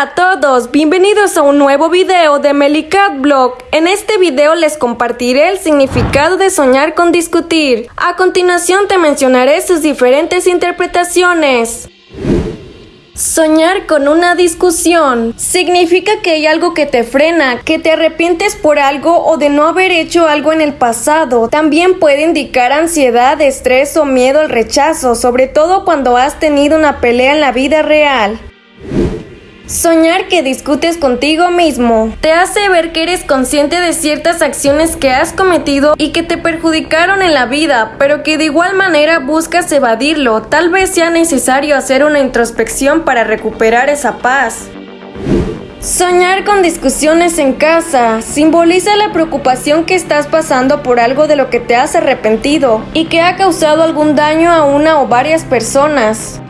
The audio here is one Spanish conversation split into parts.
Hola a todos, bienvenidos a un nuevo video de Melicat Blog. En este video les compartiré el significado de soñar con discutir. A continuación te mencionaré sus diferentes interpretaciones. Soñar con una discusión significa que hay algo que te frena, que te arrepientes por algo o de no haber hecho algo en el pasado. También puede indicar ansiedad, estrés o miedo al rechazo, sobre todo cuando has tenido una pelea en la vida real. Soñar que discutes contigo mismo te hace ver que eres consciente de ciertas acciones que has cometido y que te perjudicaron en la vida, pero que de igual manera buscas evadirlo. Tal vez sea necesario hacer una introspección para recuperar esa paz. Soñar con discusiones en casa simboliza la preocupación que estás pasando por algo de lo que te has arrepentido y que ha causado algún daño a una o varias personas.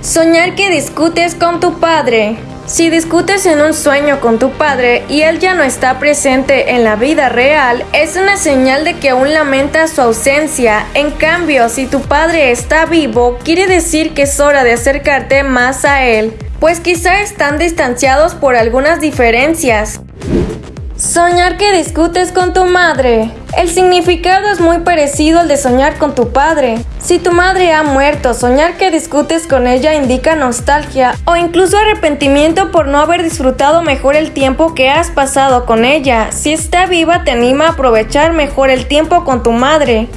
Soñar que discutes con tu padre. Si discutes en un sueño con tu padre y él ya no está presente en la vida real, es una señal de que aún lamenta su ausencia. En cambio, si tu padre está vivo, quiere decir que es hora de acercarte más a él, pues quizá están distanciados por algunas diferencias. Soñar que discutes con tu madre. El significado es muy parecido al de soñar con tu padre. Si tu madre ha muerto, soñar que discutes con ella indica nostalgia o incluso arrepentimiento por no haber disfrutado mejor el tiempo que has pasado con ella. Si está viva, te anima a aprovechar mejor el tiempo con tu madre.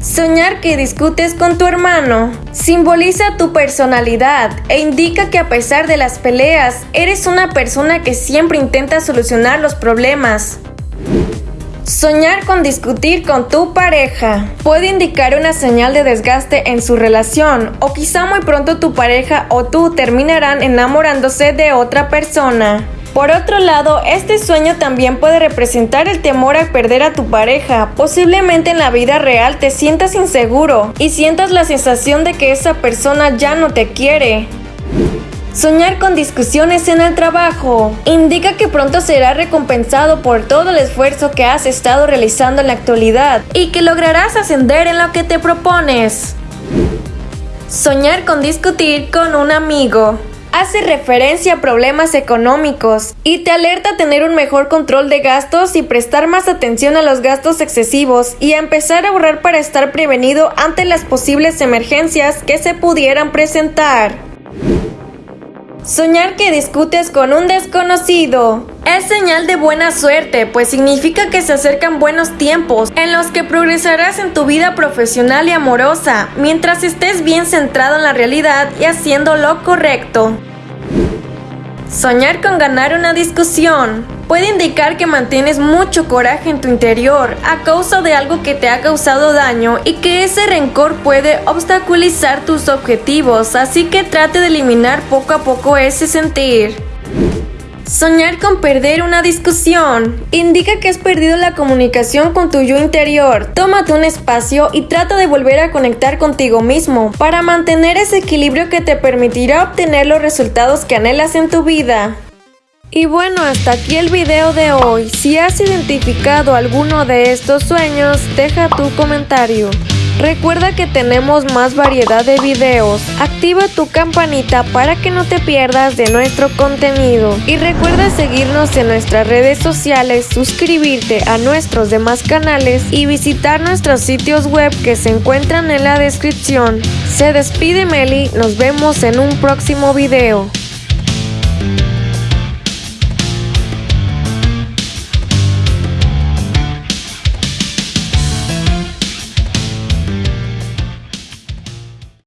Soñar que discutes con tu hermano simboliza tu personalidad e indica que a pesar de las peleas, eres una persona que siempre intenta solucionar los problemas. Soñar con discutir con tu pareja puede indicar una señal de desgaste en su relación o quizá muy pronto tu pareja o tú terminarán enamorándose de otra persona. Por otro lado, este sueño también puede representar el temor a perder a tu pareja. Posiblemente en la vida real te sientas inseguro y sientas la sensación de que esa persona ya no te quiere. Soñar con discusiones en el trabajo indica que pronto serás recompensado por todo el esfuerzo que has estado realizando en la actualidad y que lograrás ascender en lo que te propones. Soñar con discutir con un amigo hace referencia a problemas económicos y te alerta a tener un mejor control de gastos y prestar más atención a los gastos excesivos y a empezar a ahorrar para estar prevenido ante las posibles emergencias que se pudieran presentar. Soñar que discutes con un desconocido es señal de buena suerte, pues significa que se acercan buenos tiempos en los que progresarás en tu vida profesional y amorosa, mientras estés bien centrado en la realidad y haciendo lo correcto. Soñar con ganar una discusión puede indicar que mantienes mucho coraje en tu interior a causa de algo que te ha causado daño y que ese rencor puede obstaculizar tus objetivos, así que trate de eliminar poco a poco ese sentir. Soñar con perder una discusión indica que has perdido la comunicación con tu yo interior. Tómate un espacio y trata de volver a conectar contigo mismo para mantener ese equilibrio que te permitirá obtener los resultados que anhelas en tu vida. Y bueno, hasta aquí el video de hoy. Si has identificado alguno de estos sueños, deja tu comentario. Recuerda que tenemos más variedad de videos. Activa tu campanita para que no te pierdas de nuestro contenido. Y recuerda seguirnos en nuestras redes sociales, suscribirte a nuestros demás canales y visitar nuestros sitios web que se encuentran en la descripción. Se despide Meli, nos vemos en un próximo video.